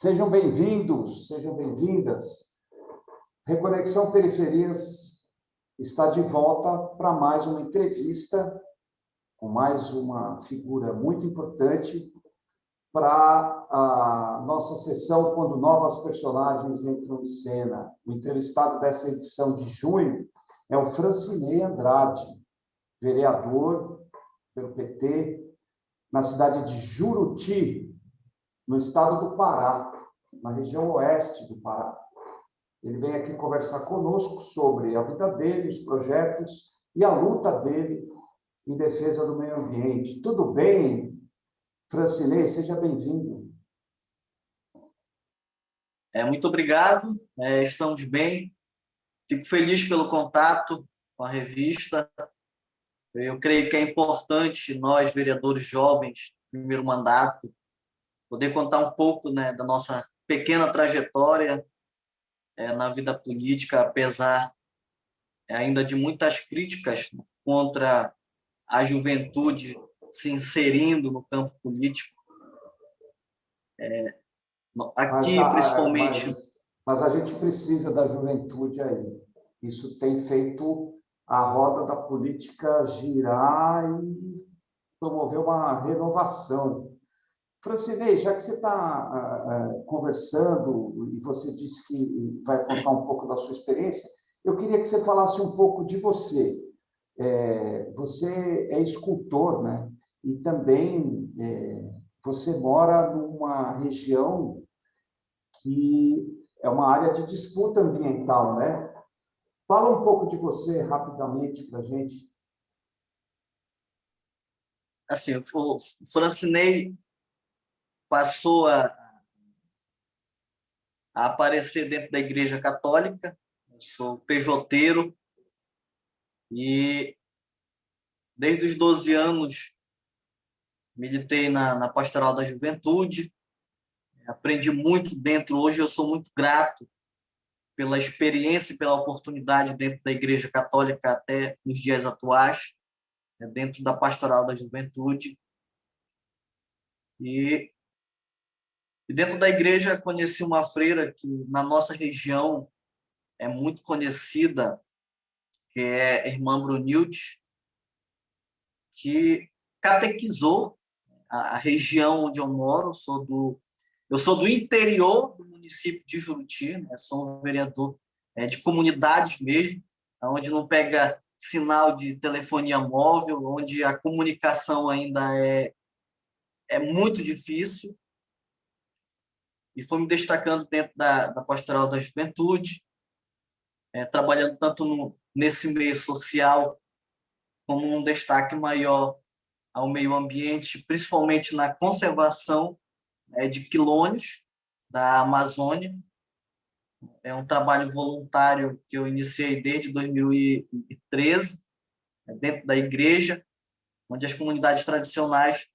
Sejam bem-vindos, sejam bem-vindas. Reconexão Periferias está de volta para mais uma entrevista com mais uma figura muito importante para a nossa sessão quando novas personagens entram em cena. O entrevistado dessa edição de junho é o Francinei Andrade, vereador pelo PT na cidade de Juruti, no estado do Pará, na região oeste do Pará. Ele vem aqui conversar conosco sobre a vida dele, os projetos e a luta dele em defesa do meio ambiente. Tudo bem, Francinei? Seja bem-vindo. É, muito obrigado, é, estamos bem. Fico feliz pelo contato com a revista. Eu creio que é importante nós, vereadores jovens, primeiro mandato, poder contar um pouco né, da nossa pequena trajetória é, na vida política, apesar é, ainda de muitas críticas contra a juventude se inserindo no campo político. É, aqui, mas, principalmente... Mas, mas a gente precisa da juventude aí. Isso tem feito a roda da política girar e promover uma renovação. Francinei, já que você está uh, uh, conversando e você disse que vai contar um pouco da sua experiência, eu queria que você falasse um pouco de você. É, você é escultor, né? E também é, você mora numa região que é uma área de disputa ambiental, né? Fala um pouco de você rapidamente para a gente. Assim, Francinei passou a, a aparecer dentro da Igreja Católica. Eu sou pejoteiro e desde os 12 anos militei na, na Pastoral da Juventude, aprendi muito dentro. Hoje eu sou muito grato pela experiência e pela oportunidade dentro da Igreja Católica até nos dias atuais, né, dentro da Pastoral da Juventude. E e dentro da igreja conheci uma freira que na nossa região é muito conhecida, que é a irmã Brunilde, que catequizou a, região onde eu moro, sou do eu sou do interior do município de Juruti, né? sou um vereador é, de comunidades mesmo, onde não pega sinal de telefonia móvel, onde a comunicação ainda é, é muito difícil e fui me destacando dentro da, da pastoral da juventude, é, trabalhando tanto no, nesse meio social como um destaque maior ao meio ambiente, principalmente na conservação é, de quilônios da Amazônia. É um trabalho voluntário que eu iniciei desde 2013, é, dentro da igreja, onde as comunidades tradicionais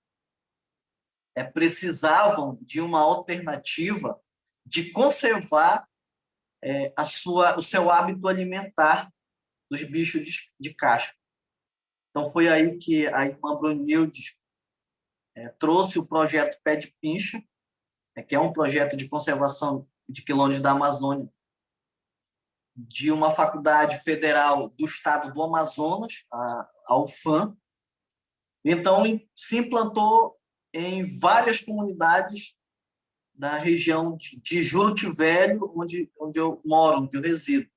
é, precisavam de uma alternativa de conservar é, a sua, o seu hábito alimentar dos bichos de, de. Então, foi aí que a irmã Brunilde é, trouxe o projeto Pé de Pincha, é, que é um projeto de conservação de quilômetros da Amazônia, de uma faculdade federal do estado do Amazonas, a, a UFAM. Então, se implantou em várias comunidades da região de, de Juruti Velho, onde, onde eu moro, onde eu resido.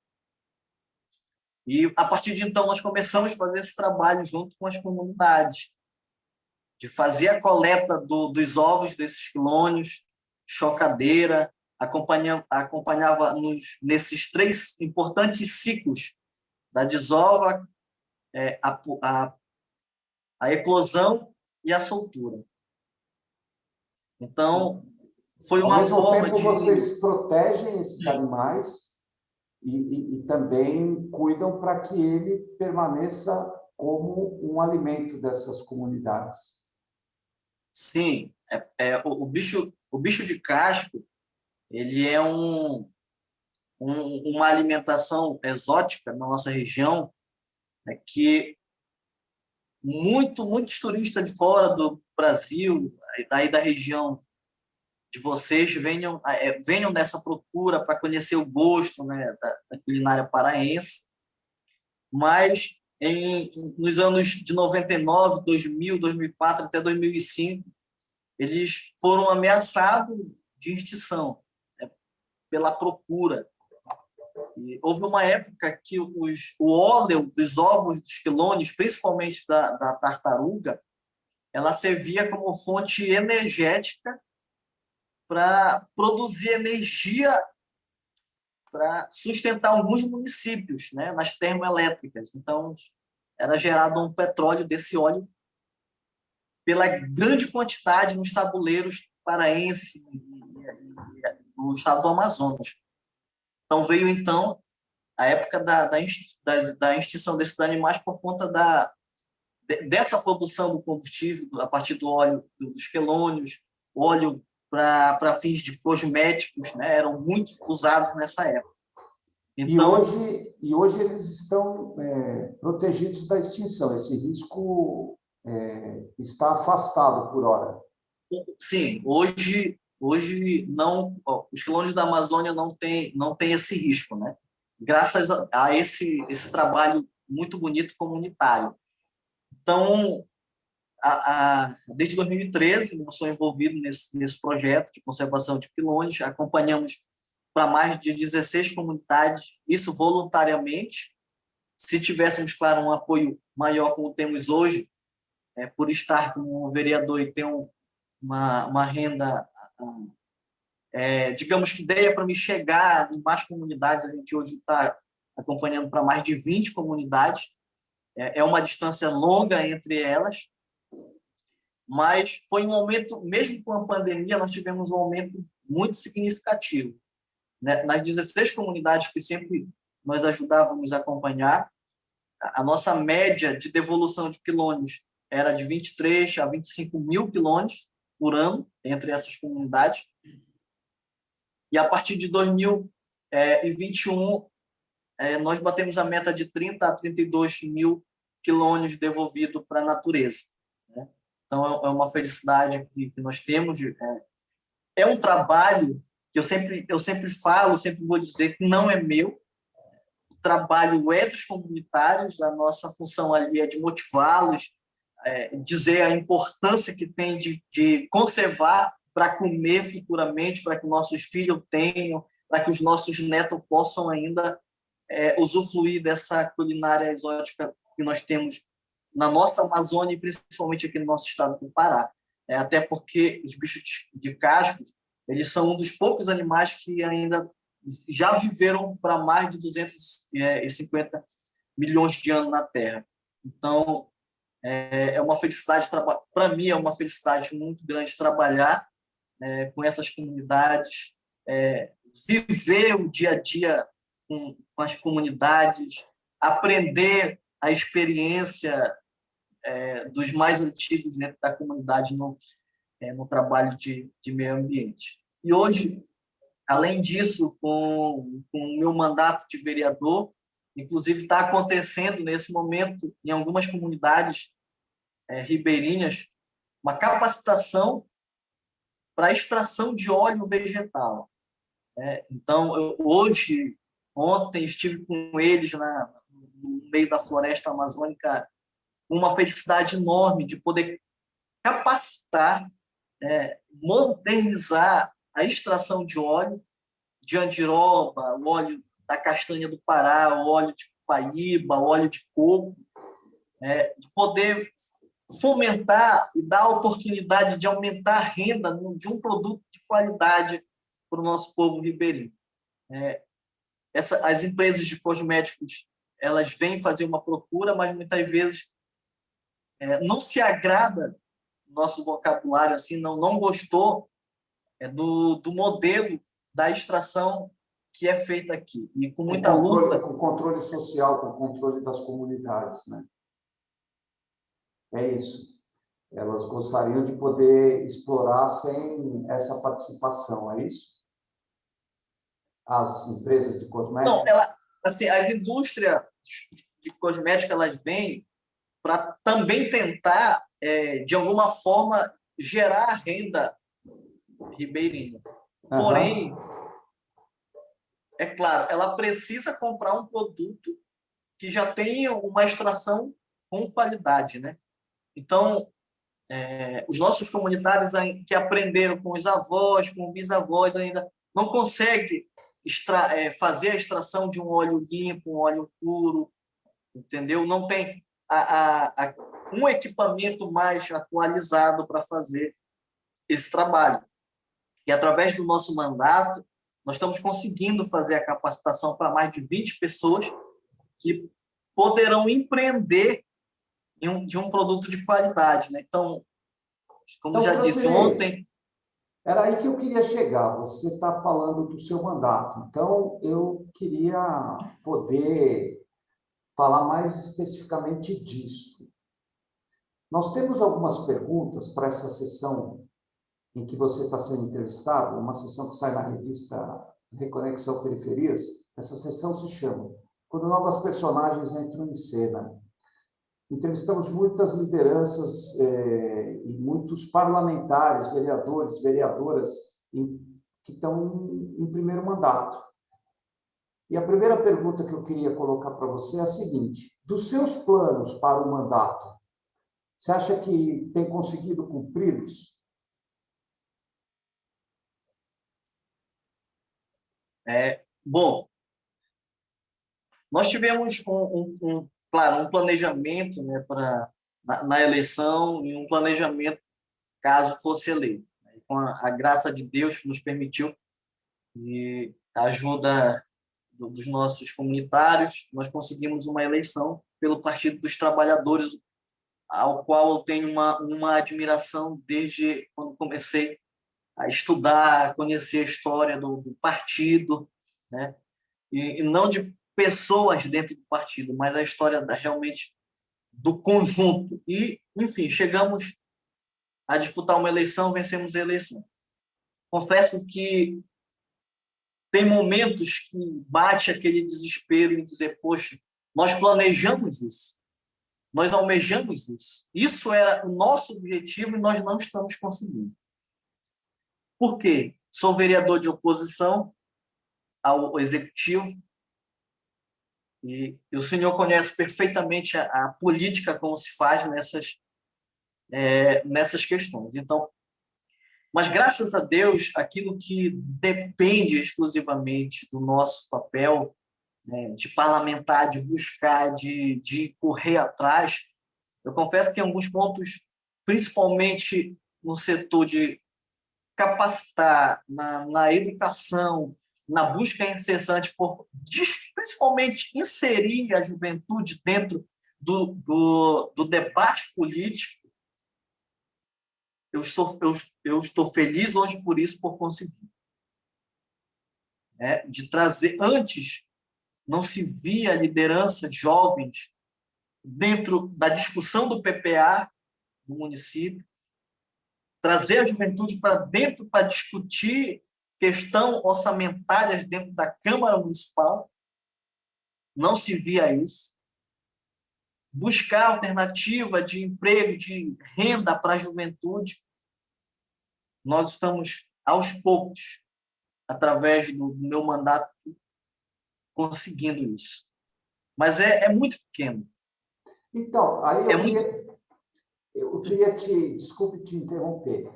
E, a partir de então, nós começamos a fazer esse trabalho junto com as comunidades, de fazer a coleta do, dos ovos desses clônios, chocadeira, acompanha, acompanhava nos, nesses três importantes ciclos da desova, é, a, a, a eclosão e a soltura. Então, foi uma Ao mesmo forma tempo, de... vocês protegem esses animais e, e, e também cuidam para que ele permaneça como um alimento dessas comunidades. Sim, é, é o, o, bicho, o bicho de casco, ele é um, um, uma alimentação exótica na nossa região, é que muito, muitos turistas de fora do Brasil, aí da região de vocês venham, é, venham nessa procura para conhecer o gosto né, da, da, culinária paraense. Mas em, nos anos de 99, 2000, 2004 até 2005, eles foram ameaçados de extinção né, pela procura. E houve uma época que os, o óleo dos ovos dos quilones, principalmente da, da tartaruga, ela servia como fonte energética para produzir energia para sustentar alguns municípios né, nas termoelétricas. Então, era gerado um petróleo desse óleo pela grande quantidade nos tabuleiros paraense no estado do Amazonas. Então, veio, então, a época da, da, da extinção desses animais por conta da, dessa produção do combustível, a partir do óleo dos quelônios, óleo para fins de cosméticos, né, eram muito usados nessa época. Então, e, hoje, e hoje eles estão é, protegidos da extinção, esse risco é, está afastado por hora. Sim, hoje, hoje não, os quilômetros da Amazônia não tem, não tem esse risco, né? graças a, a esse, esse trabalho muito bonito comunitário. Então, a, a, desde 2013, eu sou envolvido nesse, nesse projeto de conservação de pilões, acompanhamos para mais de 16 comunidades, isso voluntariamente. Se tivéssemos, claro, um apoio maior como temos hoje, é, por estar como vereador e ter um, uma, uma renda, é, digamos que ideia para me chegar em mais comunidades, a gente hoje está acompanhando para mais de 20 comunidades, é, é uma distância longa entre elas, mas foi um aumento, mesmo com a pandemia, nós tivemos um aumento muito significativo. Né? Nas 16 comunidades que sempre nós ajudávamos a acompanhar, a nossa média de devolução de quilômetros era de 23 a 25 mil quilômetros por ano entre essas comunidades. E a partir de 2021, é, nós batemos a meta de 30 a 32 mil quilômetros devolvidos para a natureza. Então, é, é uma felicidade que, que nós temos. É, é um trabalho que eu sempre, eu sempre falo, sempre vou dizer que não é meu. Trabalho é dos comunitários, a nossa função ali é de motivá-los, é, dizer a importância que tem de, de conservar para comer futuramente, para que nossos filhos tenham, para que os nossos netos possam ainda é, usufruir dessa culinária exótica que nós temos na nossa Amazônia e principalmente aqui no nosso estado do Pará. É, até porque os bichos de casco eles são um dos poucos animais que ainda já viveram para mais de 250 milhões de anos na Terra. Então, é, é uma felicidade, para mim, é uma felicidade muito grande trabalhar é, com essas comunidades, é, viver o dia a dia com, com as comunidades, aprender a experiência é, dos mais antigos dentro da comunidade no, é, no trabalho de, de meio ambiente. E hoje, além disso, com, com o meu mandato de vereador, inclusive está acontecendo nesse momento em algumas comunidades é, ribeirinhas uma capacitação para extração de óleo vegetal. É, então, eu, hoje, ontem estive com eles na, no meio da floresta amazônica uma felicidade enorme de poder capacitar, é, modernizar a extração de óleo de andiroba, o óleo da castanha do Pará, o óleo de paíba, o óleo de coco, é, de poder fomentar e dar a oportunidade de aumentar a renda de um produto de qualidade para o nosso povo ribeirinho. É, essa, as empresas de cosméticos elas vêm fazer uma procura, mas muitas vezes é, não se agrada nosso vocabulário assim, não não gostou é, do, do modelo da extração que é feita aqui e com muita com controle, luta, com controle social, com controle das comunidades, né? É isso. Elas gostariam de poder explorar sem essa participação, é isso? As empresas de cosméticos? Não, ela, assim, as indústrias de cosméticos elas vêm para também tentar, é, de alguma forma, gerar renda ribeirinha. Porém, é claro, ela precisa comprar um produto que já tenha uma extração com qualidade, né? Então, é, os nossos comunitários que aprenderam com os avós, com os bisavós ainda, não conseguem extra, é, fazer a extração de um óleo limpo, um óleo puro, entendeu? Não tem a, a, a, um equipamento mais atualizado para fazer esse trabalho. E através do nosso mandato, nós estamos conseguindo fazer a capacitação para mais de 20 pessoas que poderão empreender um, de um produto de qualidade. Né? Então, como então, já disse ontem... Era aí que eu queria chegar. Você está falando do seu mandato. Então, eu queria poder falar mais especificamente disso. Nós temos algumas perguntas para essa sessão em que você está sendo entrevistado, uma sessão que sai na revista Reconexão Periferias, essa sessão se chama Quando Novas Personagens Entram em Cena. Entrevistamos muitas lideranças eh, e muitos parlamentares, vereadores, vereadoras em, que estão em, em primeiro mandato. E a primeira pergunta que eu queria colocar para você é a seguinte: dos seus planos para o mandato, você acha que tem conseguido cumpri-los? É, bom, nós tivemos um, um, um, claro, um planejamento né, para na, na, eleição e um planejamento caso fosse eleito. Com a, a graça de Deus nos permitiu e a ajuda do, dos nossos comunitários, nós conseguimos uma eleição pelo Partido dos Trabalhadores, ao qual eu tenho uma, uma admiração desde quando comecei a estudar, a conhecer a história do, do partido, né? E, e, não de pessoas dentro do partido, mas a história da, realmente do conjunto. E, enfim, chegamos a disputar uma eleição, vencemos a eleição. Confesso que tem momentos que bate aquele desespero em dizer, poxa, nós planejamos isso, nós almejamos isso. Isso era o nosso objetivo e nós não estamos conseguindo. Por quê? Sou vereador de oposição ao executivo e, e o senhor conhece perfeitamente a, a, política como se faz nessas é, nessas questões. Então, mas graças a Deus, aquilo que depende exclusivamente do nosso papel né, de parlamentar, de buscar, de, de correr atrás, eu confesso que em alguns pontos, principalmente no setor de capacitar na, na educação, na busca incessante por, principalmente, inserir a juventude dentro do, do, do debate político, eu, sou, eu, eu estou feliz hoje por isso, por conseguir. É, de trazer, antes, não se via liderança de jovens dentro da discussão do PPA no município, trazer a juventude para dentro para discutir questão orçamentárias dentro da Câmara Municipal. Não se via isso. Buscar alternativa de emprego, de renda para a juventude. Nós estamos, aos poucos, através do meu mandato, conseguindo isso. Mas é, é muito pequeno. Então, aí eu é muito eu queria te, desculpe te interromper,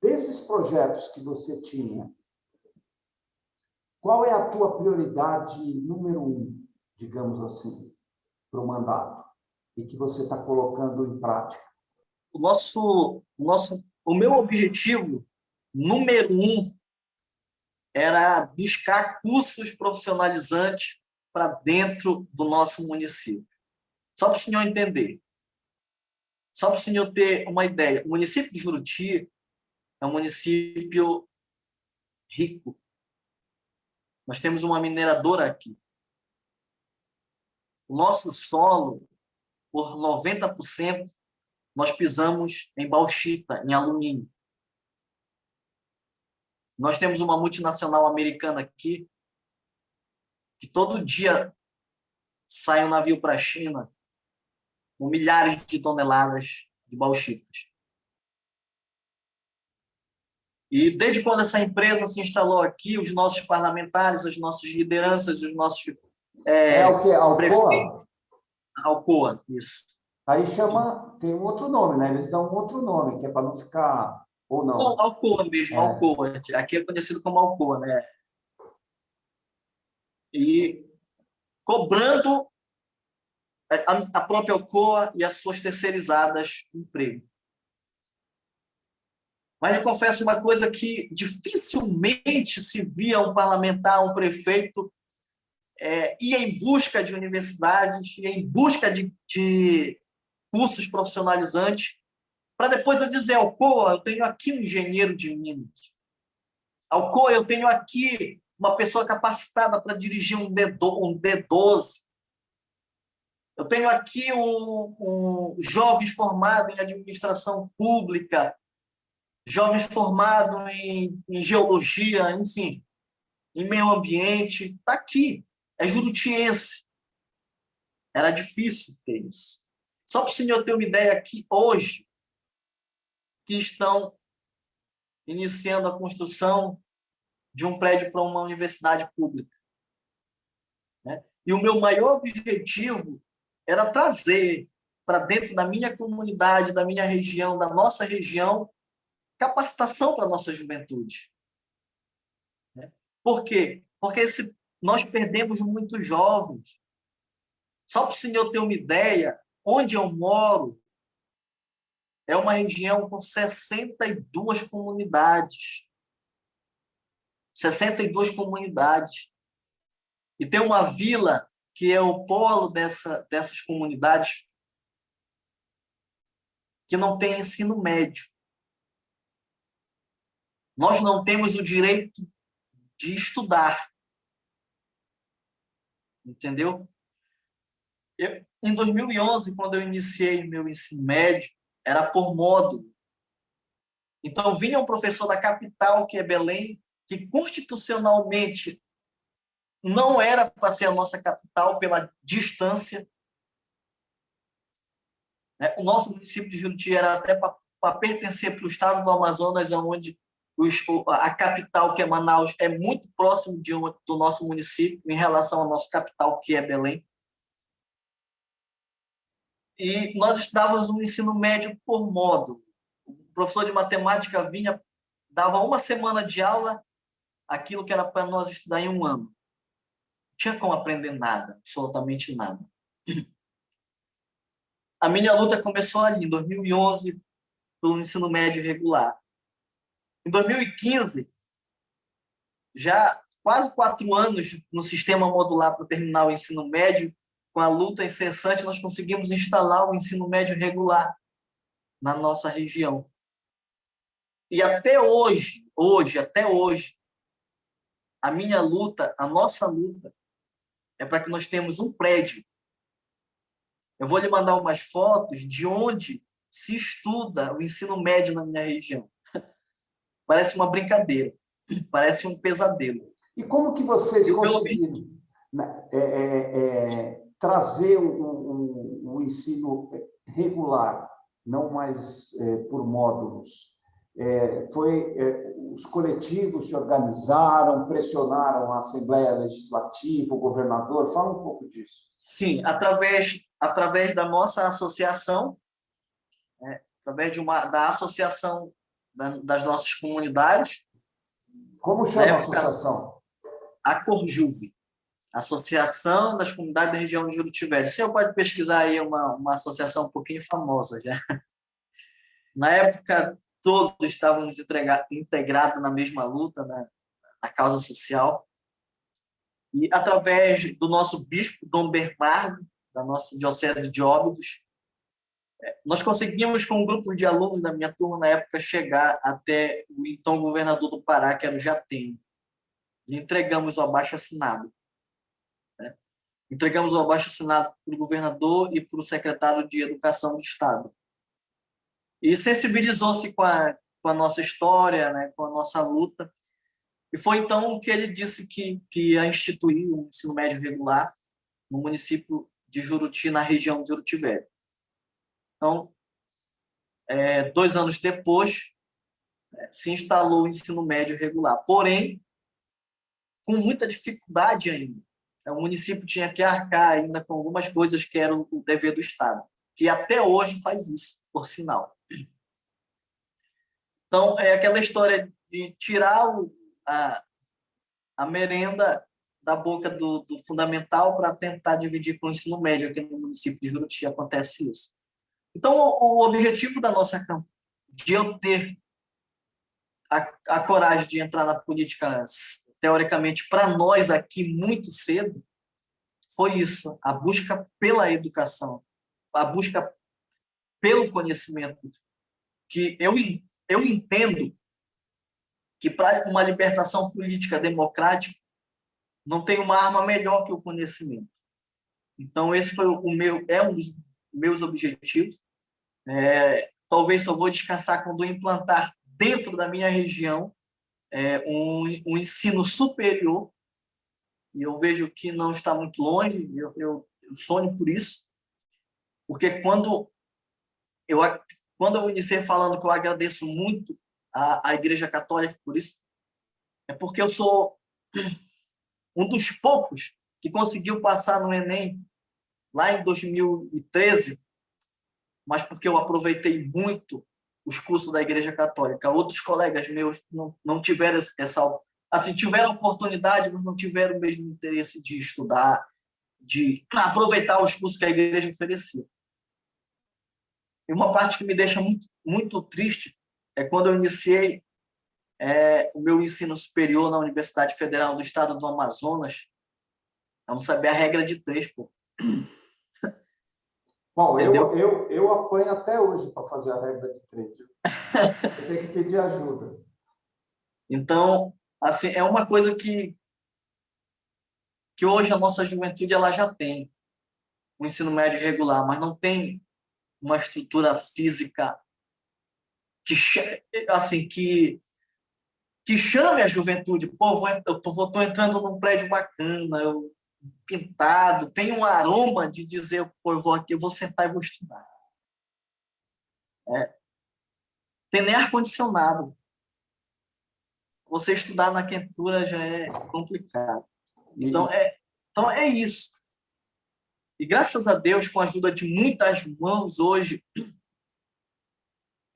desses projetos que você tinha, qual é a tua prioridade número um, digamos assim, para o mandato, e que você está colocando em prática? O nosso, nosso, o meu objetivo número um era buscar cursos profissionalizantes para dentro do nosso município. Só para o senhor entender, só para o senhor ter uma ideia, o município de Juruti é um município rico. Nós temos uma mineradora aqui. O nosso solo, por 90%, nós pisamos em bauxita, em alumínio. Nós temos uma multinacional americana aqui, que todo dia sai um navio para a China com milhares de toneladas de bauxitas. E desde quando essa empresa se instalou aqui, os nossos parlamentares, as nossas lideranças, os nossos é, é o que? Alcoa? prefeitos... Alcoa, isso. Aí chama, tem um outro nome, né? Eles dão um outro nome, que é para não ficar, ou não? não Alcoa mesmo, é. Alcoa. Aqui é conhecido como Alcoa, né? E cobrando a própria Alcoa e as suas terceirizadas emprego. Mas eu confesso uma coisa que dificilmente se via um parlamentar, um prefeito, é, ir em busca de universidades, ir em busca de, de cursos profissionalizantes, para depois eu dizer, Alcoa, eu tenho aqui um engenheiro de Minas. Alcoa, eu tenho aqui uma pessoa capacitada para dirigir um, D12, um D12. Eu tenho aqui um, um jovens formados em administração pública, jovens formados em, em geologia, enfim, em meio ambiente. Está aqui, é jurutiense. Era difícil ter isso. Só para o senhor ter uma ideia aqui, hoje, que estão iniciando a construção de um prédio para uma universidade pública. Né? E o meu maior objetivo era trazer para dentro da minha comunidade, da minha região, da nossa região, capacitação para a nossa juventude. Né? Por quê? Porque nós perdemos muitos jovens. Só para o senhor ter uma ideia, onde eu moro é uma região com 62 comunidades. 62 comunidades. E tem uma vila que é o polo dessa, dessas comunidades que não tem ensino médio. Nós não temos o direito de estudar. Entendeu? Eu, em 2011, quando eu iniciei meu ensino médio, era por módulo. Então, vinha um professor da capital, que é Belém, que constitucionalmente não era para ser a nossa capital pela distância. Né? O nosso município de Juruti era até para pertencer para o estado do Amazonas, onde a capital, que é Manaus, é muito próximo de uma, do nosso município em relação ao nosso capital, que é Belém. E nós estudávamos no ensino médio por módulo. O professor de matemática vinha, dava uma semana de aula, aquilo que era para nós estudar em um ano. Não tinha como aprender nada, absolutamente nada. A minha luta começou ali, em 2011, pelo ensino médio regular. Em 2015, já quase quatro anos no sistema modular para terminar o ensino médio, com a luta incessante, nós conseguimos instalar o ensino médio regular na nossa região. E até hoje, hoje, até hoje, a minha luta, a nossa luta, é para que nós tenhamos um prédio. Eu vou lhe mandar umas fotos de onde se estuda o ensino médio na minha região parece uma brincadeira, parece um pesadelo. E como que vocês conseguiram né, é, é, é, trazer o, o, ensino regular, não mais é, por módulos? É, foi é, os coletivos se organizaram, pressionaram a Assembleia Legislativa, o governador. Fala um pouco disso. Sim, através através da nossa associação, através de uma da associação das nossas comunidades. Como chama a associação? A Corjuve, Associação das Comunidades da Região de Juruti Velho. Você pode pesquisar aí uma, uma associação um pouquinho famosa já. Na época, todos estávamos integrados na mesma luta, né? na causa social. E através do nosso bispo, Dom Bernardo, da nossa Diocese de Óbidos, nós conseguimos, com um grupo de alunos da minha turma na época, chegar até o então governador do Pará, que era o Jatene. Entregamos o abaixo-assinado. Né? Entregamos o abaixo-assinado para o governador e para o secretário de Educação do Estado. E sensibilizou-se com a, com a nossa história, né? com a nossa luta. E foi então que ele disse que, que ia instituir o ensino médio regular no município de Juruti, na região de Juruti Velho. Então, é, dois anos depois, né, se instalou o ensino médio regular. Porém, com muita dificuldade ainda. O município tinha que arcar ainda com algumas coisas que eram o dever do Estado, que até hoje faz isso, por sinal. Então, é aquela história de tirar a, a merenda da boca do, do fundamental para tentar dividir com o ensino médio. Aqui no município de Juruti acontece isso. Então, o, objetivo da nossa campanha, de eu ter a, a coragem de entrar na política, teoricamente, para nós aqui muito cedo, foi isso, a busca pela educação, a busca pelo conhecimento, que eu, eu entendo que para uma libertação política democrática, não tem uma arma melhor que o conhecimento. Então, esse foi o meu, é um dos meus objetivos. É, talvez só vou descansar quando implantar dentro da minha região é, um, um ensino superior, e eu vejo que não está muito longe, eu, eu, eu sonho por isso, porque quando eu, quando eu iniciei falando que eu agradeço muito a Igreja Católica por isso, é porque eu sou um dos poucos que conseguiu passar no Enem lá em 2013, mas porque eu aproveitei muito os cursos da Igreja Católica. Outros colegas meus não, não tiveram essa assim tiveram oportunidade, mas não tiveram o mesmo interesse de estudar, de aproveitar os cursos que a igreja oferecia. E uma parte que me deixa muito muito triste é quando eu iniciei é, o meu ensino superior na Universidade Federal do Estado do Amazonas, eu não sabia a regra de três, pô. Bom, eu, eu, eu apanho até hoje para fazer a regra de três. Eu tenho que pedir ajuda. Então, assim, é uma coisa que, que hoje a nossa juventude ela já tem o ensino médio regular, mas não tem uma estrutura física que, assim, que que chame a juventude. Pô, vou, eu estou entrando num prédio bacana, eu, pintado, tem um aroma de dizer, pô, eu vou aqui, eu vou sentar e vou estudar. É. Tem nem ar-condicionado. Você estudar na quentura já é complicado. Então é, então, é isso. E graças a Deus, com a ajuda de muitas mãos hoje,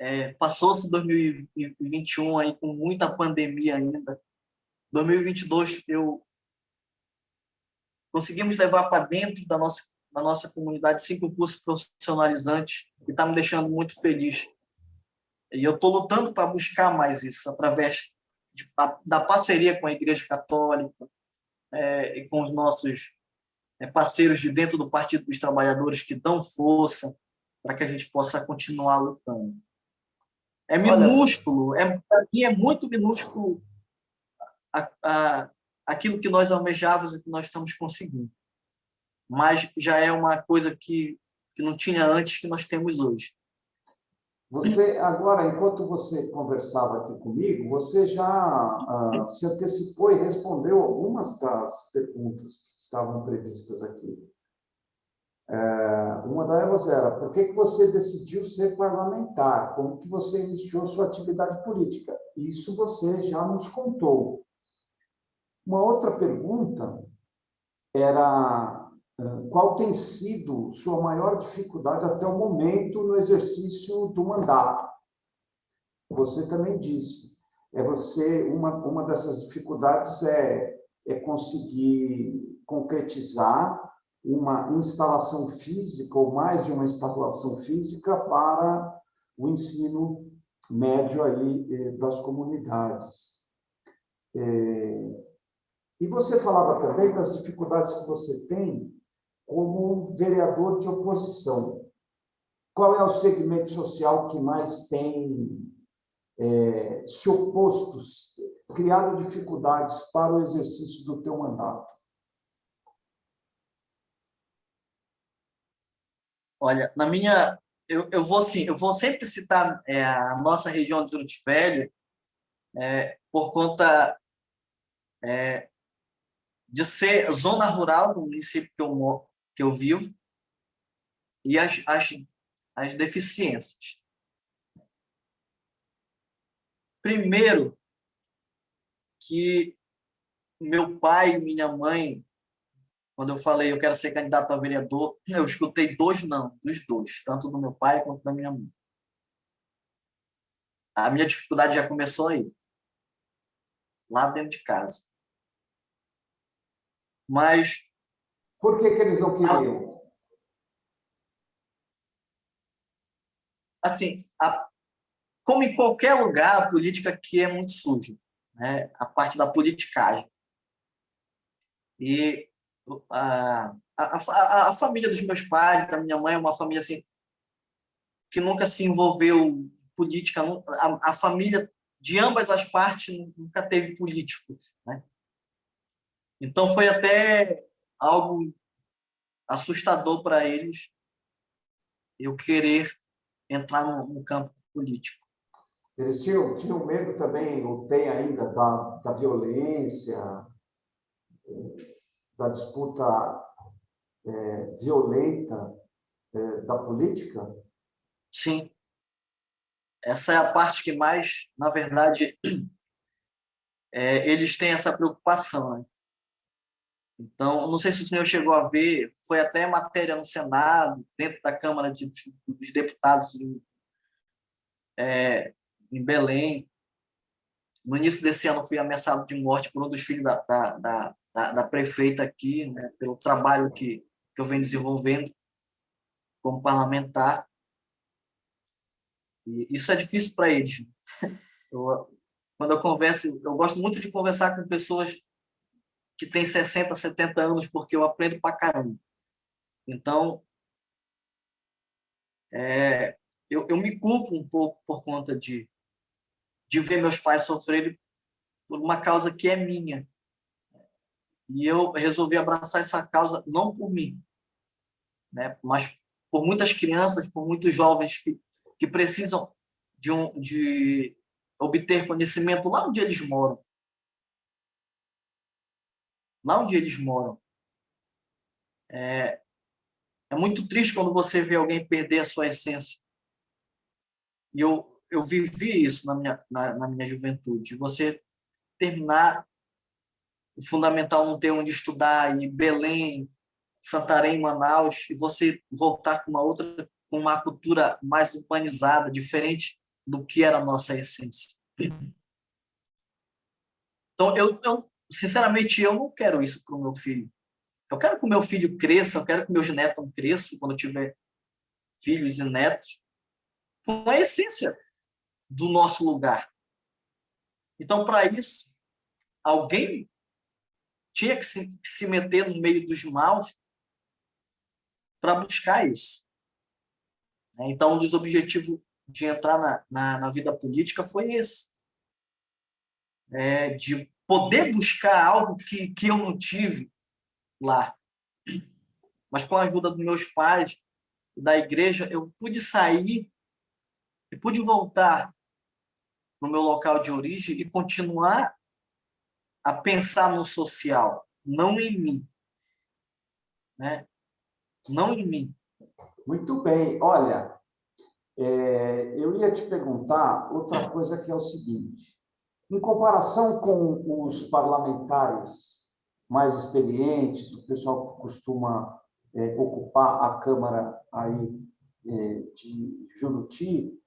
é, Passou-se 2021 aí com muita pandemia ainda. 2022 eu conseguimos levar para dentro da nossa da nossa comunidade cinco cursos profissionalizantes e está me deixando muito feliz. E eu estou lutando para buscar mais isso através de, da parceria com a Igreja Católica é, e com os nossos é, parceiros de dentro do Partido dos Trabalhadores que dão força para que a gente possa continuar lutando. É minúsculo, é, para mim é muito minúsculo a, a, aquilo que nós almejávamos e que nós estamos conseguindo. Mas já é uma coisa que, que não tinha antes que nós temos hoje. Você, agora, enquanto você conversava aqui comigo, você já uh, se antecipou e respondeu algumas das perguntas que estavam previstas aqui. É, uma delas era, por que, que você decidiu ser parlamentar? Como que você iniciou sua atividade política? Isso você já nos contou. Uma outra pergunta era qual tem sido sua maior dificuldade até o momento no exercício do mandato? Você também disse, é você uma uma dessas dificuldades é é conseguir concretizar uma instalação física ou mais de uma instalação física para o ensino médio aí eh, das comunidades. É, e você falava também das dificuldades que você tem como vereador de oposição. Qual é o segmento social que mais tem é, se oposto, criado dificuldades para o exercício do teu mandato? Olha, na minha, eu, eu vou sim, eu vou sempre citar é, a nossa região de Juruti Velho, é, por conta é, de ser zona rural do município que eu, que eu vivo e as, as, as deficiências. Primeiro, que meu pai e minha mãe, quando eu falei eu quero ser candidato a vereador, eu escutei dois não, dos dois, tanto do meu pai quanto da minha mãe. A minha dificuldade já começou aí, lá dentro de casa. Mas. Por que, que eles não queriam? Assim, a, como em qualquer lugar, a política aqui é muito suja. Né? A parte da politicagem. E a, a, a, a família dos meus pais, da minha mãe, é uma família assim, que nunca se envolveu em política. A, a família de ambas as partes nunca teve políticos. Né? Então, foi até algo assustador para eles eu querer entrar no, no campo político. Eles tinham, tinham medo também, ou tem ainda, da, da violência, da disputa é, violenta é, da política? Sim. Essa é a parte que mais, na verdade, é, eles têm essa preocupação. Né? Então, não sei se o senhor chegou a ver, foi até matéria no Senado, dentro da Câmara de, dos Deputados em, é, em Belém. No início desse ano, fui ameaçado de morte por um dos filhos da, da, da, da, prefeita aqui, né, pelo trabalho que, que eu venho desenvolvendo como parlamentar. E isso é difícil para eles. Eu, quando eu converso, eu gosto muito de conversar com pessoas que têm 60, 70 anos, porque eu aprendo para caramba. Então, é, eu, eu me culpo um pouco por conta de, de ver meus pais sofrerem por uma causa que é minha. E eu resolvi abraçar essa causa não por mim, né, mas por muitas crianças, por muitos jovens que, que precisam de, um, de obter conhecimento lá onde eles moram lá onde eles moram. É, é muito triste quando você vê alguém perder a sua essência. E eu, eu vivi isso na minha, na, na minha juventude. Você terminar o fundamental não ter onde estudar, em Belém, Santarém, Manaus, e você voltar com uma outra, com uma cultura mais urbanizada, diferente do que era a nossa essência. Então, eu, eu sinceramente, eu não quero isso para o meu filho. Eu quero que o meu filho cresça, eu quero que meus netos cresçam quando eu tiver filhos e netos, com a essência do nosso lugar. Então, para isso, alguém tinha que se, que se meter no meio dos maus para buscar isso. Então, um dos objetivos de entrar na, na, na vida política foi esse. É, de poder buscar algo que, que eu não tive lá. Mas com a ajuda dos meus pais, da igreja, eu pude sair e pude voltar no meu local de origem e continuar a pensar no social, não em mim. Né? Não em mim. Muito bem. Olha, é, eu ia te perguntar outra coisa que é o seguinte. Em comparação com os parlamentares mais experientes, o pessoal que costuma é, ocupar a Câmara aí é, de Juruti,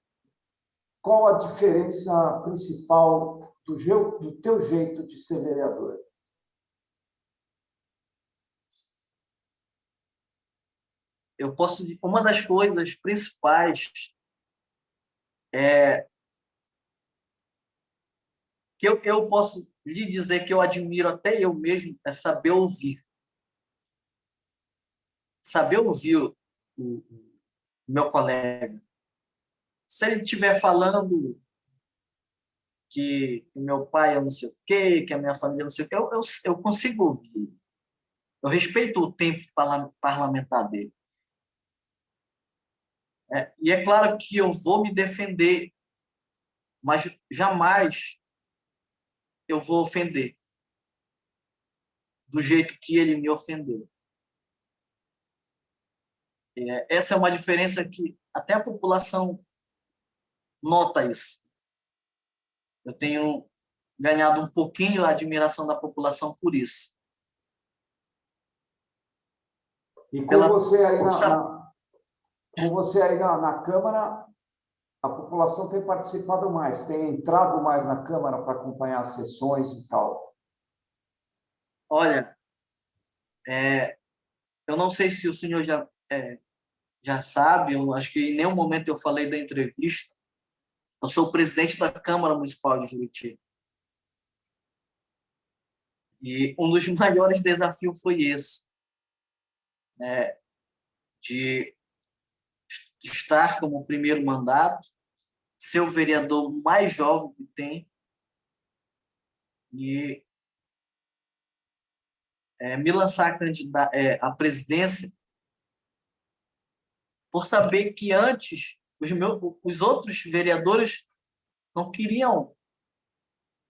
qual a diferença principal do, do teu jeito de ser vereador? Eu posso uma das coisas principais é que eu, eu posso lhe dizer que eu admiro até eu mesmo é saber ouvir. Saber ouvir o, o, o meu colega. Se ele estiver falando que o meu pai é não sei o quê, que a minha família é não sei o quê, eu, eu, eu consigo ouvir. Eu respeito o tempo parlamentar dele. É, e é claro que eu vou me defender, mas jamais eu vou ofender do jeito que ele me ofendeu. É, essa é uma diferença que até a população nota isso. eu tenho ganhado um pouquinho a admiração da população por isso. E com Ela, você aí na, na, com você aí na, na Câmara, a população tem participado mais, tem entrado mais na Câmara para acompanhar as sessões e tal? Olha, é, eu não sei se o senhor já, é, já sabe, eu acho que em nenhum momento eu falei da entrevista, eu sou o presidente da Câmara Municipal de Juriti. E um dos maiores desafios foi esse, né, de estar como primeiro mandato, ser o vereador mais jovem que tem e é, me lançar a, é, a presidência por saber que antes os, meus, os outros vereadores não queriam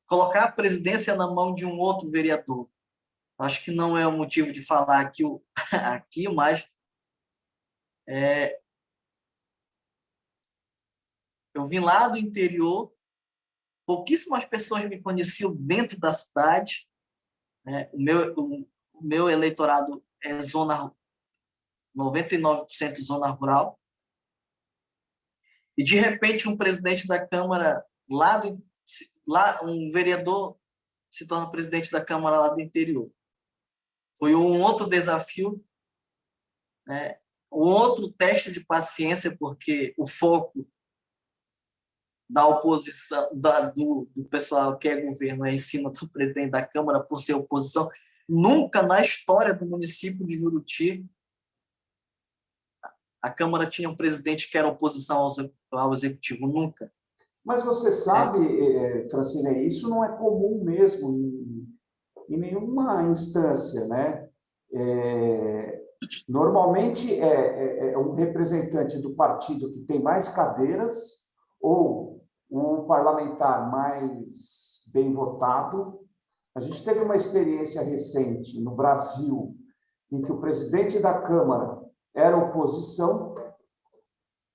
colocar a presidência na mão de um outro vereador. Acho que não é o motivo de falar aqui, aqui mas é, eu vim lá do interior, pouquíssimas pessoas me conheciam dentro da cidade, né? o, meu, o, o meu eleitorado é zona 99% zona rural. E de repente um presidente da Câmara lá do lá um vereador se torna presidente da Câmara lá do interior. Foi um outro desafio, né? um outro teste de paciência, porque o foco da oposição, da, do, do pessoal que é governo é em cima do presidente da Câmara por ser oposição. Nunca na história do município de Juruti a Câmara tinha um presidente que era oposição ao, ao executivo, nunca. Mas você sabe, é. Francine, isso não é comum mesmo em, em nenhuma instância, né? É, normalmente é, é, um representante do partido que tem mais cadeiras ou um parlamentar mais bem votado. A gente teve uma experiência recente no Brasil em que o presidente da Câmara era oposição,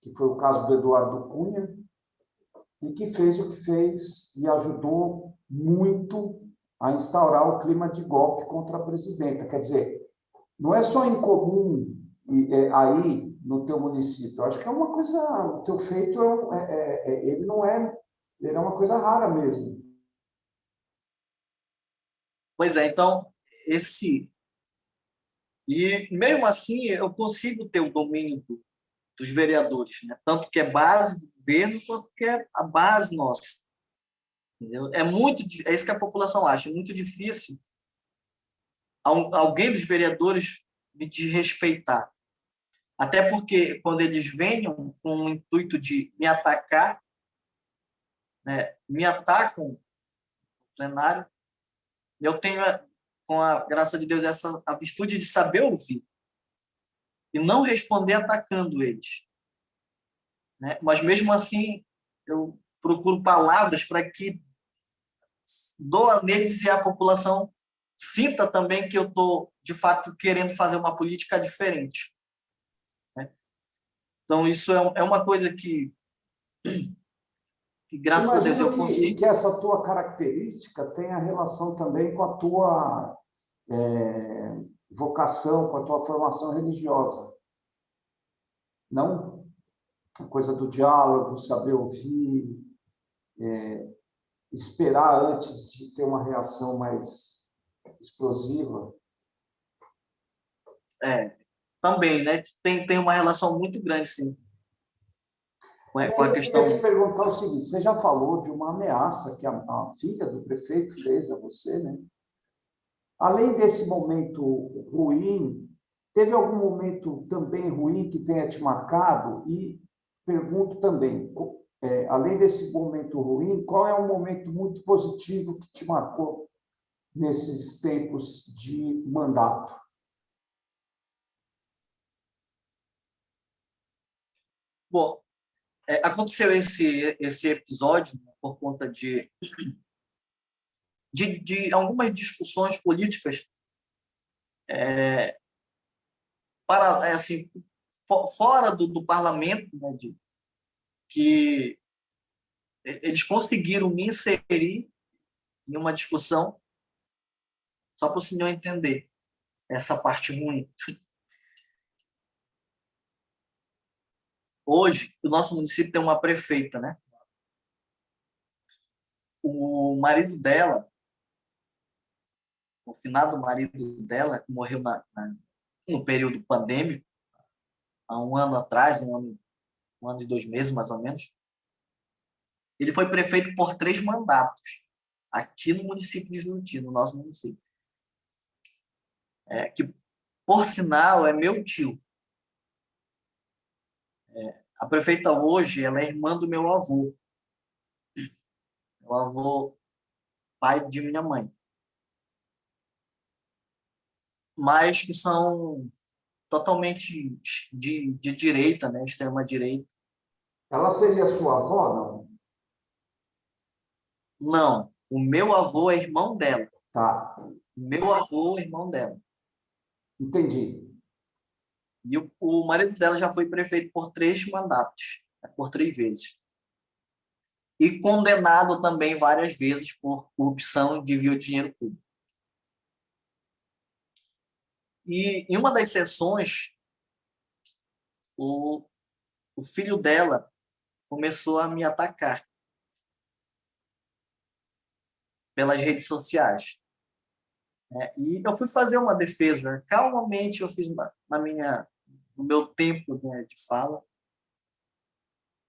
que foi o caso do Eduardo Cunha, e que fez o que fez e ajudou muito a instaurar o clima de golpe contra a presidenta. Quer dizer, não é só incomum é, aí no teu município. Eu acho que é uma coisa, o teu feito é, é, é, ele não é, ele é uma coisa rara mesmo. Pois é, então esse e mesmo assim eu consigo ter o domínio do, dos vereadores, né? Tanto que é base do governo quanto que é a base nossa. Entendeu? É muito, é isso que a população acha, é muito difícil alguém dos vereadores me desrespeitar. Até porque quando eles venham com o intuito de me atacar, né, me atacam no plenário, eu tenho, com a graça de Deus, essa a virtude de saber ouvir e não responder atacando eles. Né? Mas, mesmo assim, eu procuro palavras para que doa neles e a população sinta também que eu estou, de fato, querendo fazer uma política diferente. Então, isso é, é uma coisa que, que graças a Deus, eu consigo. que essa tua característica tem a relação também com a tua é, vocação, com a tua formação religiosa. Não? a coisa do diálogo, saber ouvir, é, esperar antes de ter uma reação mais explosiva. É, também, né? Tem, tem uma relação muito grande, sim. Com a, com a questão... Eu queria te perguntar o seguinte, você já falou de uma ameaça que a, a filha do prefeito fez a você, né? Além desse momento ruim, teve algum momento também ruim que tenha te marcado? E pergunto também, é, além desse momento ruim, qual é um momento muito positivo que te marcou nesses tempos de mandato? Bom, é, aconteceu esse, esse episódio né, por conta de, de, de algumas discussões políticas é, para, é, assim, fora do, do parlamento, né, de, que eles conseguiram me inserir em uma discussão só para o senhor entender essa parte ruim. Hoje, o nosso município tem uma prefeita, né? O marido dela, o finado marido dela, que morreu na, na, no período pandêmico, há um ano atrás, um ano, um ano e dois meses, mais ou menos, ele foi prefeito por três mandatos aqui no município de Juruti, no nosso município. É, que, por sinal, é meu tio. É, a prefeita hoje ela é irmã do meu avô. Meu avô, pai de minha mãe. Mas que são totalmente de, de direita, né? extrema-direita. Ela seria sua avó, não? Não. O meu avô é irmão dela. Tá. Meu avô é irmão dela. Entendi. E o, o marido dela já foi prefeito por três mandatos, né, por três vezes. E condenado também várias vezes por corrupção e desvio de dinheiro público. E em uma das sessões, o, o filho dela começou a me atacar pelas redes sociais. É, e eu fui fazer uma defesa, calmamente eu fiz na minha, no meu tempo né, de fala,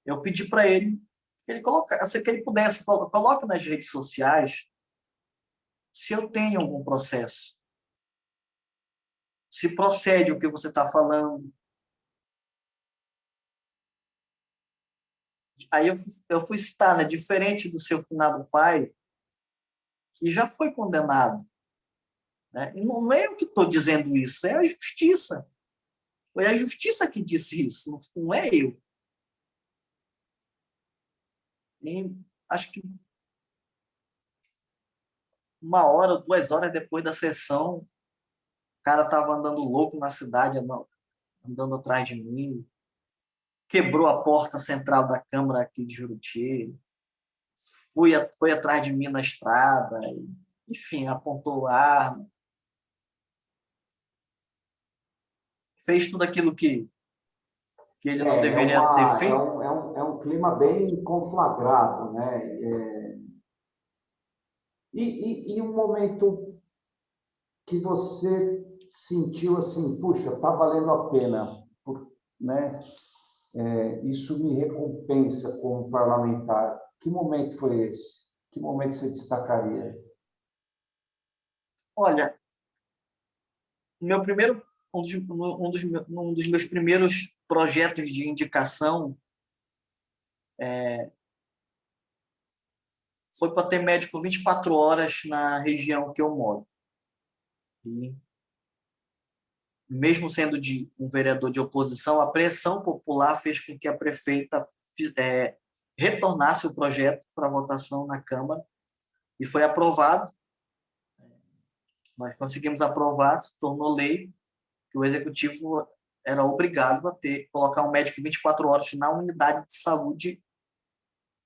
eu pedi para ele que ele colocasse, que ele pudesse, coloque nas redes sociais se eu tenho algum processo, se procede o que você está falando. Aí eu, eu fui citar, né, diferente do seu finado pai, que já foi condenado. Né? E não é eu que estou dizendo isso, é a justiça. Foi a justiça que disse isso, não é eu. E acho que uma hora, duas horas depois da sessão, o cara estava andando louco na cidade, andando atrás de mim, quebrou a porta central da Câmara aqui de Juruti, foi, foi atrás de mim na estrada, enfim, apontou arma. Fez tudo aquilo que, que ele não é, deveria é uma, ter feito. É um, é, um, é um clima bem conflagrado, né? É... E, e, e um momento que você sentiu assim, puxa, está valendo a pena, né? É, isso me recompensa como parlamentar. Que momento foi esse? Que momento você destacaria? Olha, meu primeiro, um dos, um dos, um dos meus primeiros projetos de indicação é, foi para ter médico 24 horas na região que eu moro. E, mesmo sendo de um vereador de oposição, a pressão popular fez com que a prefeita é, retornasse o projeto para votação na Câmara e foi aprovado. Nós conseguimos aprovar, se tornou lei, que o Executivo era obrigado a ter, colocar um médico 24 horas na unidade de saúde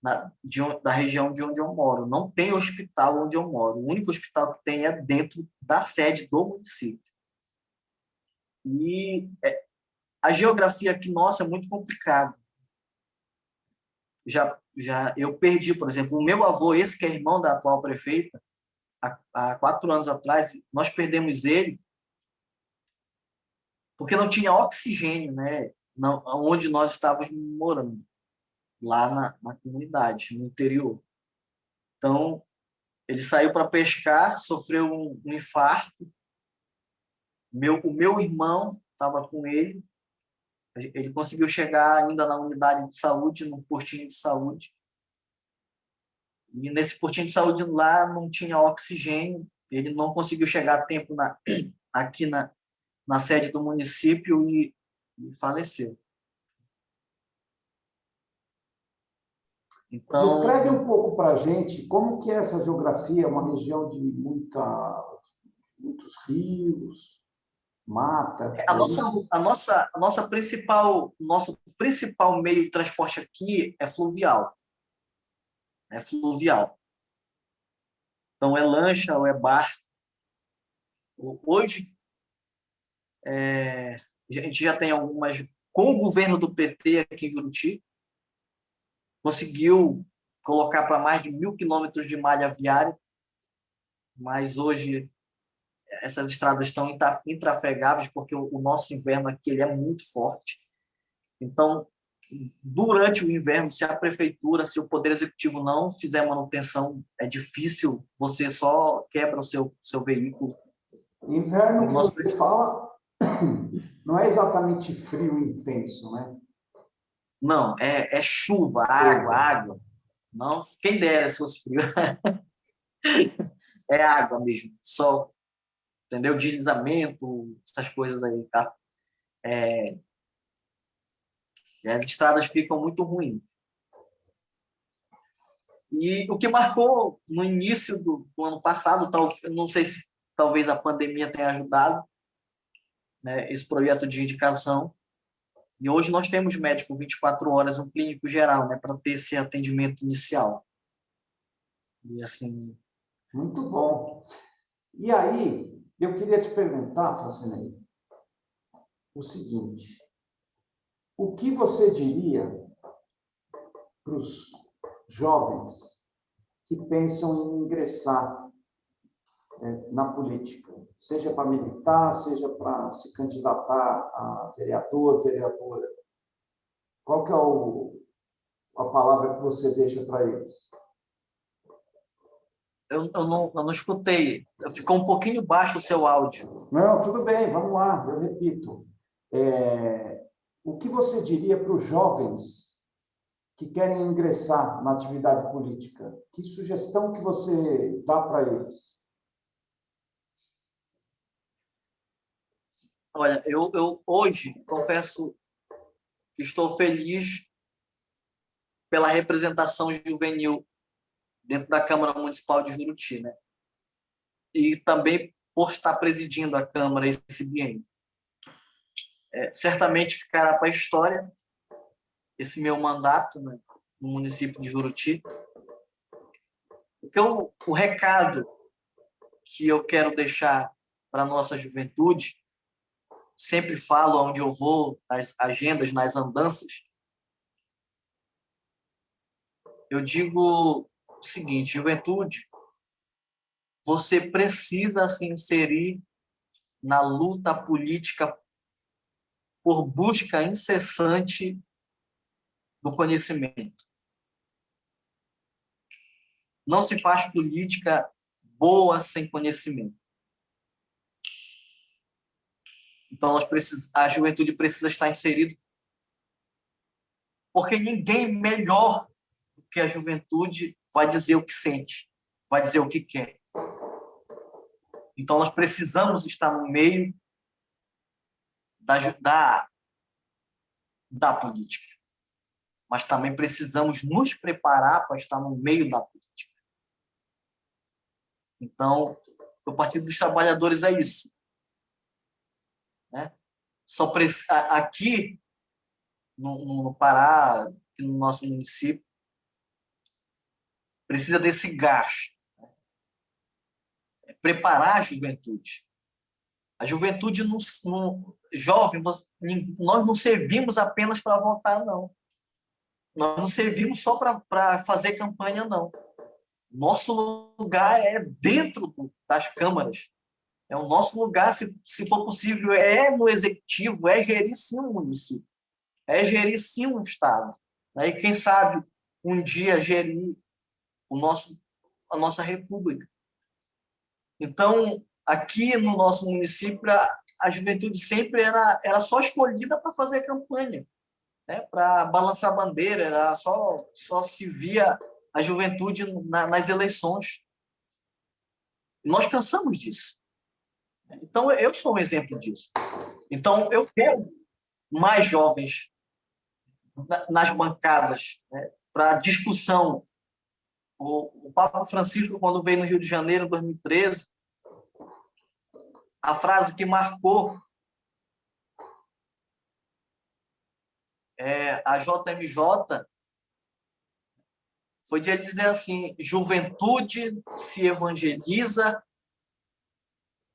na, de, da região de onde eu moro. Não tem hospital onde eu moro. O único hospital que tem é dentro da sede do município. E é, a geografia aqui nossa é muito complicada já, já eu perdi, por exemplo, o meu avô, esse que é irmão da atual prefeita, há, há quatro anos atrás, nós perdemos ele porque não tinha oxigênio, né? Não, onde nós estávamos morando, lá na, na comunidade, no interior. Então, ele saiu para pescar, sofreu um, um infarto. Meu, o meu irmão estava com ele, ele conseguiu chegar ainda na unidade de saúde, no postinho de saúde. E nesse postinho de saúde lá não tinha oxigênio, ele não conseguiu chegar a tempo na, aqui na, na sede do município e, e faleceu. Então... Descreve um pouco para a gente como que é essa geografia, é uma região de muita, muitos rios, mata. A nossa, a nossa, a nossa principal, nosso principal meio de transporte aqui é fluvial. é fluvial. Então, é lancha ou é barco. Hoje, é, a gente já tem algumas... Com o governo do PT aqui em Juruti, conseguiu colocar para mais de mil quilômetros de malha viária, mas hoje essas estradas estão intrafegáveis porque o nosso inverno aqui ele é muito forte. Então, durante o inverno, se a prefeitura, se o poder executivo não fizer manutenção, é difícil, você só quebra o seu seu veículo. Inverno que você fala não é exatamente frio intenso, né? Não, é, é chuva, água, água. Não, quem dera se fosse frio. é água mesmo, sol, entendeu? Deslizamento, essas coisas aí, tá? É, as estradas ficam muito ruins. E o que marcou no início do, do ano passado, tal, não sei se talvez a pandemia tenha ajudado, né, esse projeto de indicação. E hoje nós temos médico 24 horas, um clínico geral, né, para ter esse atendimento inicial. E assim. Muito bom. E aí, eu queria te perguntar, Francine, o seguinte: o que você diria para os jovens que pensam em ingressar na política, seja para militar, seja para se candidatar a vereador, vereadora? Qual que é o, a palavra que você deixa para eles? Eu, eu, não, eu não escutei. Ficou um pouquinho baixo o seu áudio. Não, tudo bem, vamos lá, eu repito. É, o que você diria para os jovens que querem ingressar na atividade política? Que sugestão que você dá para eles? Olha, eu, eu hoje confesso que estou feliz pela representação juvenil dentro da Câmara Municipal de Juruti, né? E também por estar presidindo a Câmara esse biênio. É, certamente ficará para a história esse meu mandato né, no município de Juruti. Porque o, o recado que eu quero deixar para a nossa juventude, sempre falo onde eu vou, nas agendas, nas andanças, eu digo o seguinte, juventude, você precisa se inserir na luta política por busca incessante do conhecimento. Não se faz política boa sem conhecimento. Então, precis... a juventude precisa estar inserida, porque ninguém melhor do que a juventude vai dizer o que sente, vai dizer o que quer. Então, nós precisamos estar no meio da, da, da política. Mas também precisamos nos preparar para estar no meio da política. Então, o Partido dos Trabalhadores é isso. Né? Só aqui no, no Pará, no nosso município, precisa desse gás. Né? É preparar a juventude. A juventude não, não jovem, nós não servimos apenas para votar, não. Nós não servimos só para fazer campanha, não. Nosso lugar é dentro das câmaras. É o nosso lugar, se, se for possível, é no executivo, é gerir sim um município, é gerir sim um estado. Né? E quem sabe um dia gerir o nosso, a nossa república. Então, aqui no nosso município, a, a juventude sempre era, era só escolhida para fazer campanha, né? para balançar bandeira, era só, só se via a juventude na, nas eleições. nós cansamos disso. Então, eu sou um exemplo disso. Então, eu quero mais jovens nas bancadas né, para discussão o, o Papa Francisco, quando veio no Rio de Janeiro, em 2013, a frase que marcou é, a JMJ foi de ele dizer assim: juventude se evangeliza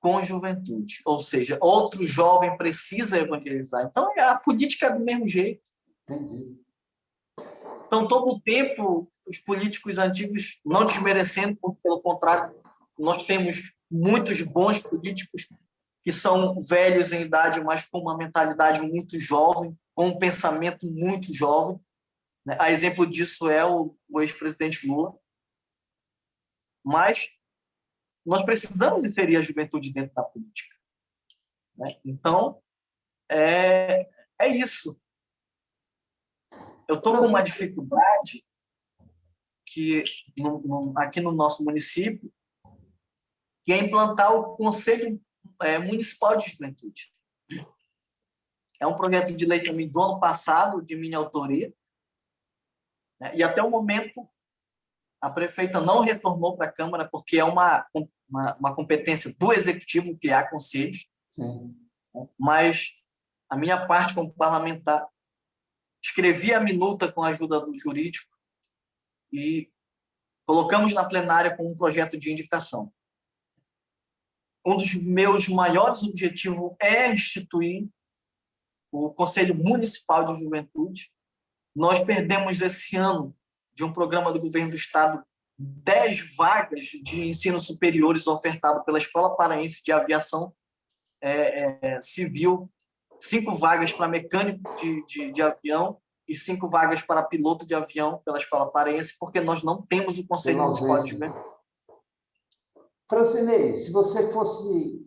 com juventude, ou seja, outro jovem precisa evangelizar. Então, a política é do mesmo jeito. Entendi. Então, todo o tempo, os políticos antigos, não desmerecendo, pelo contrário, nós temos muitos bons políticos que são velhos em idade, mas com uma mentalidade muito jovem, com um pensamento muito jovem. Né? A exemplo disso é o ex-presidente Lula. Mas nós precisamos inserir a juventude dentro da política. Né? Então, é, é isso. Eu estou com uma dificuldade que no, no, aqui no nosso município, que é implantar o Conselho é, Municipal de Juventude. É um projeto de lei também do ano passado, de minha autoria, né? e até o momento a prefeita não retornou para a Câmara, porque é uma, uma, uma, competência do Executivo criar conselhos, Sim. Mas a minha parte como parlamentar, escrevi a minuta com a ajuda do jurídico e colocamos na plenária com um projeto de indicação. Um dos meus maiores objetivos é instituir o Conselho Municipal de Juventude. Nós perdemos esse ano de um programa do governo do estado 10 vagas de ensino superiores ofertado pela Escola Paraense de Aviação é, é, Civil, cinco vagas para mecânico de, de, de, avião e cinco vagas para piloto de avião pela Escola Paraense, porque nós não temos o Conselho Municipal de Juventude. Francinei, se você fosse,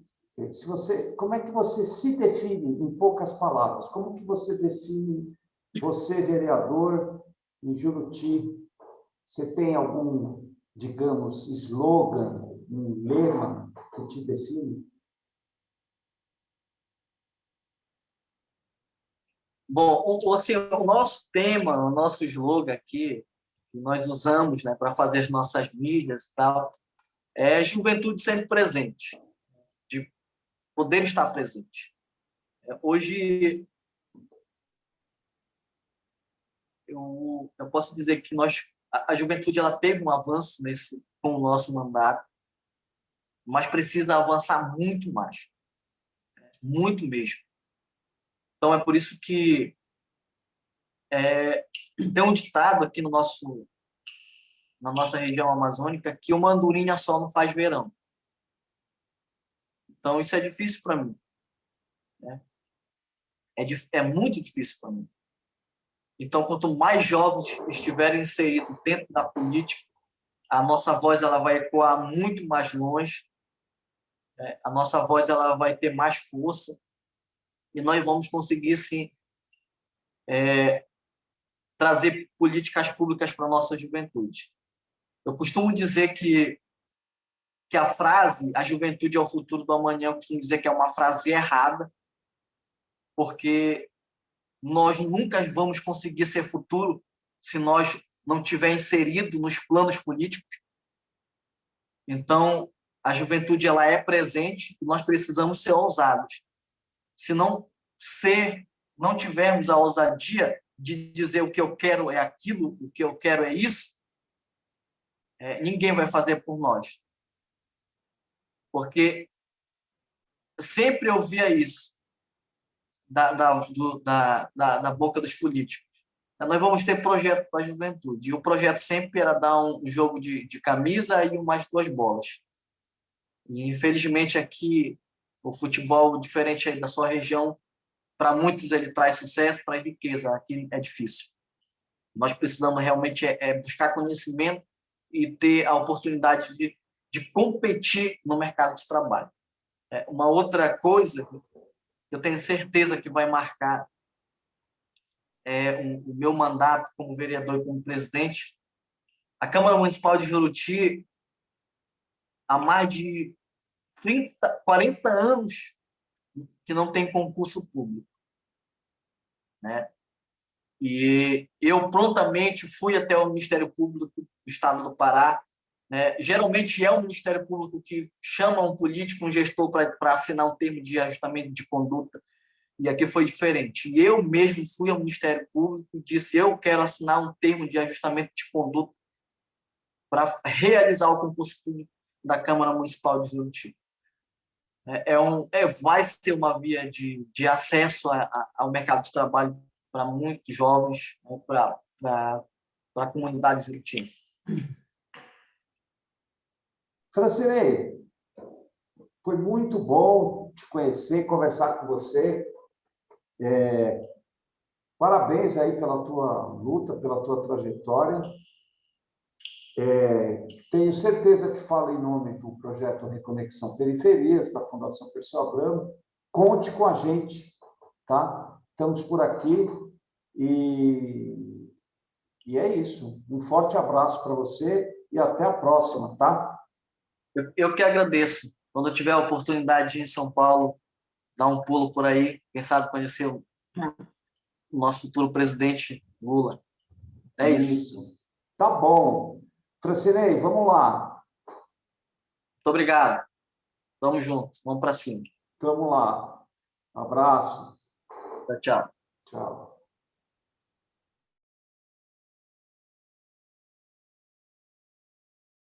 se você, como é que você se define em poucas palavras? Como que você define você vereador em Juruti você tem algum, digamos, slogan, um lema que te define? Bom, assim, o nosso tema, o nosso slogan aqui, que nós usamos né, para fazer as nossas mídias e tal, é juventude sempre presente, de poder estar presente. É, hoje, eu, eu posso dizer que nós a, juventude ela teve um avanço nesse com o nosso mandato, mas precisa avançar muito mais, muito mesmo. Então é por isso que é, tem um ditado aqui no nosso na nossa região amazônica que uma andorinha só não faz verão. Então isso é difícil para mim. Né? É, é muito difícil para mim. Então, quanto mais jovens estiverem inseridos dentro da política, a nossa voz ela vai ecoar muito mais longe, né? a nossa voz ela vai ter mais força e nós vamos conseguir, sim, é, trazer políticas públicas para a nossa juventude. Eu costumo dizer que, que a frase a juventude é o futuro do amanhã, eu costumo dizer que é uma frase errada, porque nós nunca vamos conseguir ser futuro se nós não tiver inserido nos planos políticos. Então, a juventude ela é presente e nós precisamos ser ousados. Se não ser, não tivermos a ousadia de dizer o que eu quero é aquilo, o que eu quero é isso, é, ninguém vai fazer por nós. Porque sempre eu via isso da, da, do, da, da, da, boca dos políticos. Nós vamos ter projeto para a juventude. E o projeto sempre era dar um jogo de, de camisa e umas duas bolas. E, infelizmente, aqui, o futebol, diferente da sua região, para muitos ele traz sucesso, traz riqueza. Aqui é difícil. Nós precisamos realmente é, é buscar conhecimento e ter a oportunidade de, de competir no mercado de trabalho. É, uma outra coisa eu tenho certeza que vai marcar é, o, o, meu mandato como vereador e como presidente. A Câmara Municipal de Juruti, há mais de 30, 40 anos que não tem concurso público. Né? E eu prontamente fui até o Ministério Público do Estado do Pará né? Geralmente é o Ministério Público que chama um político, um gestor, para assinar um termo de ajustamento de conduta, e aqui foi diferente. E eu mesmo fui ao Ministério Público e disse: eu quero assinar um termo de ajustamento de conduta para realizar o concurso público da Câmara Municipal de Juruti. É, é, um, é, vai ser uma via de, de acesso a, a, ao mercado de trabalho para muitos jovens, né, para a comunidade juritina. Francinei, foi muito bom te conhecer, conversar com você. É, parabéns aí pela tua luta, pela tua trajetória. É, tenho certeza que fala em nome do projeto Reconexão Periferias, da Fundação Pessoa Abramo. Conte com a gente, tá? Estamos por aqui e, e é isso. Um forte abraço para você e até a próxima, tá? Eu, eu que agradeço. Quando eu tiver a oportunidade de ir em São Paulo, dar um pulo por aí, quem sabe conhecer o nosso futuro presidente Lula. É isso. isso. Tá bom. Francinei, vamos lá. Muito obrigado. Vamos juntos, vamos para cima. Vamos lá. Abraço. Tchau, tchau. Tchau.